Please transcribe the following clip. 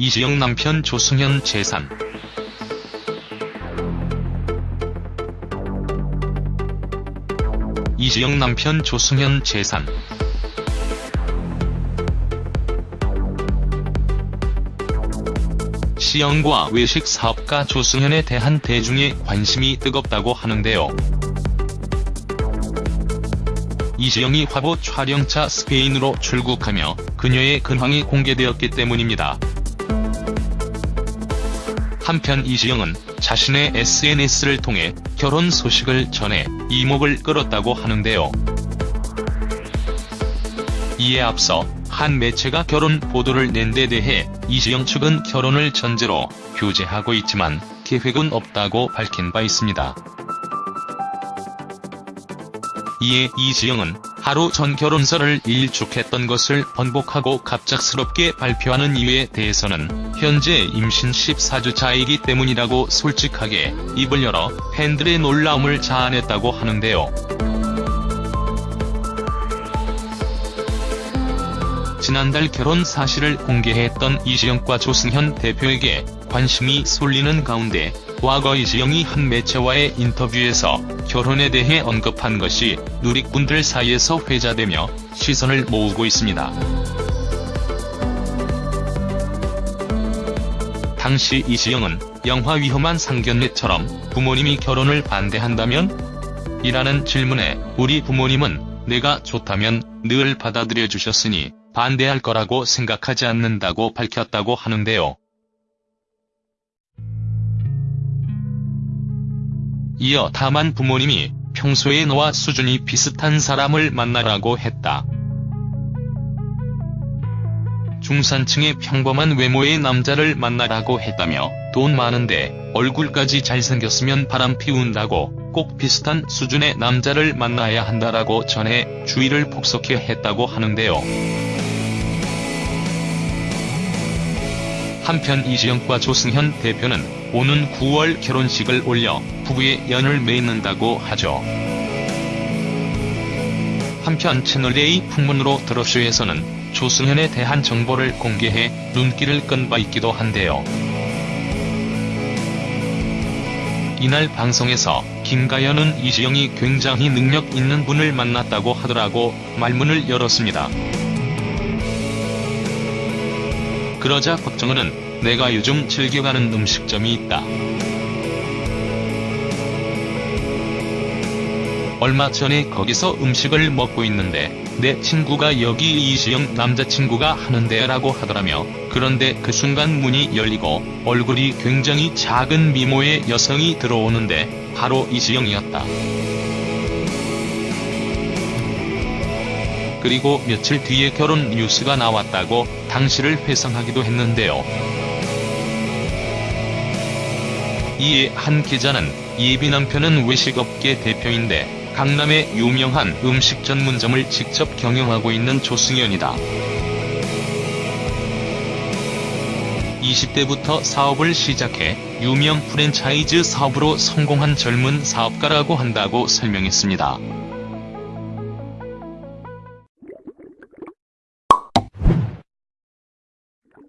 이지영 남편 조승현 재산 이지영 남편 조승현 재산 시영과 외식 사업가 조승현에 대한 대중의 관심이 뜨겁다고 하는데요. 이지영이 화보 촬영차 스페인으로 출국하며 그녀의 근황이 공개되었기 때문입니다. 한편 이지영은 자신의 SNS를 통해 결혼 소식을 전해 이목을 끌었다고 하는데요. 이에 앞서 한 매체가 결혼 보도를 낸 데 대해 이지영 측은 결혼을 전제로 교제하고 있지만 계획은 없다고 밝힌 바 있습니다. 이에 이지영은 하루 전 결혼설을 일축했던 것을 번복하고 갑작스럽게 발표하는 이유에 대해서는 현재 임신 14주차이기 때문이라고 솔직하게 입을 열어 팬들의 놀라움을 자아냈다고 하는데요. 지난달 결혼 사실을 공개했던 이지영과 조승현 대표에게 관심이 쏠리는 가운데 과거 이지영이 한 매체와의 인터뷰에서 결혼에 대해 언급한 것이 누리꾼들 사이에서 회자되며 시선을 모으고 있습니다. 당시 이지영은 영화 위험한 상견례처럼 부모님이 결혼을 반대한다면? 이라는 질문에 우리 부모님은 내가 좋다면 늘 받아들여 주셨으니 반대할 거라고 생각하지 않는다고 밝혔다고 하는데요. 이어 다만 부모님이 평소에 너와 수준이 비슷한 사람을 만나라고 했다. 중산층의 평범한 외모의 남자를 만나라고 했다며 돈 많은데 얼굴까지 잘생겼으면 바람 피운다고 꼭 비슷한 수준의 남자를 만나야 한다라고 전해 주의를 폭소케 했다고 하는데요. 한편 이지영과 조승현 대표는 오는 9월 결혼식을 올려 부부의 연을 맺는다고 하죠. 한편 채널A 풍문으로 드러쇼에서는 조승현에 대한 정보를 공개해 눈길을 끈 바 있기도 한데요. 이날 방송에서 김가연은 이지영이 굉장히 능력 있는 분을 만났다고 하더라고 말문을 열었습니다. 그러자 박정은은 내가 요즘 즐겨 가는 음식점이 있다. 얼마 전에 거기서 음식을 먹고 있는데 내 친구가 여기 이지영 남자친구가 하는데 라고 하더라며 그런데 그 순간 문이 열리고 얼굴이 굉장히 작은 미모의 여성이 들어오는데 바로 이지영이었다. 그리고 며칠 뒤에 결혼 뉴스가 나왔다고 당시를 회상하기도 했는데요. 이에 한 기자는 예비 남편은 외식업계 대표인데 강남의 유명한 음식 전문점을 직접 경영하고 있는 조승연이다. 20대부터 사업을 시작해 유명 프랜차이즈 사업으로 성공한 젊은 사업가라고 한다고 설명했습니다.